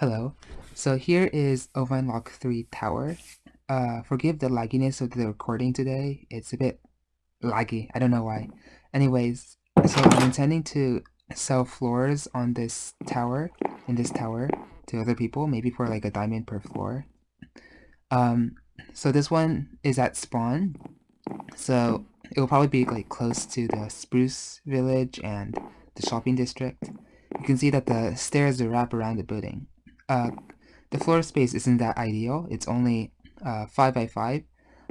Hello. So here is Ovine Lock 3 Tower. Uh, forgive the lagginess of the recording today. It's a bit laggy. I don't know why. Anyways, so I'm intending to sell floors on this tower, in this tower, to other people, maybe for like a diamond per floor. Um, so this one is at spawn. So it will probably be like close to the Spruce Village and the shopping district. You can see that the stairs wrap around the building. Uh, the floor space isn't that ideal. It's only uh, 5 by 5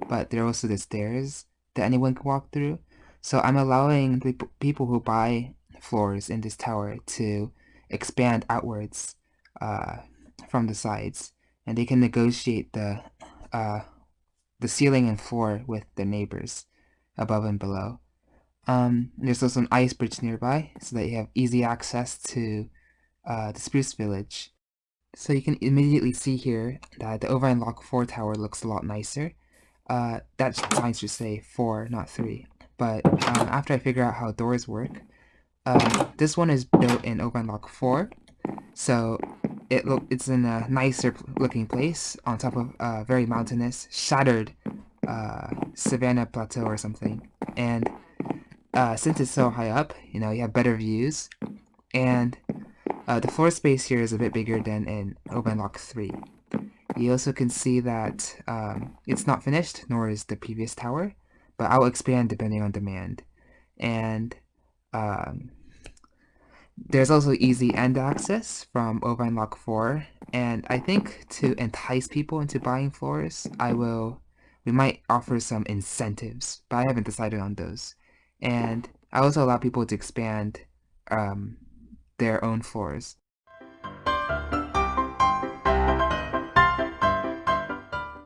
but there are also the stairs that anyone can walk through. So I'm allowing the people who buy floors in this tower to expand outwards uh, from the sides, and they can negotiate the uh, the ceiling and floor with the neighbors above and below. Um, there's also an ice bridge nearby, so that you have easy access to uh, the Spruce Village. So you can immediately see here that the Ovine Lock 4 tower looks a lot nicer. Uh, that's fine to say 4, not 3. But um, after I figure out how doors work, uh, this one is built in Ovine Lock 4. So it look it's in a nicer looking place on top of a very mountainous, shattered uh, savanna plateau or something. And uh, since it's so high up, you know, you have better views. And uh, the floor space here is a bit bigger than in Ovine Lock 3. You also can see that um, it's not finished, nor is the previous tower, but I'll expand depending on demand. And um, there's also easy end access from Ovine Lock 4, and I think to entice people into buying floors, I will, we might offer some incentives, but I haven't decided on those. And I also allow people to expand um, their own floors.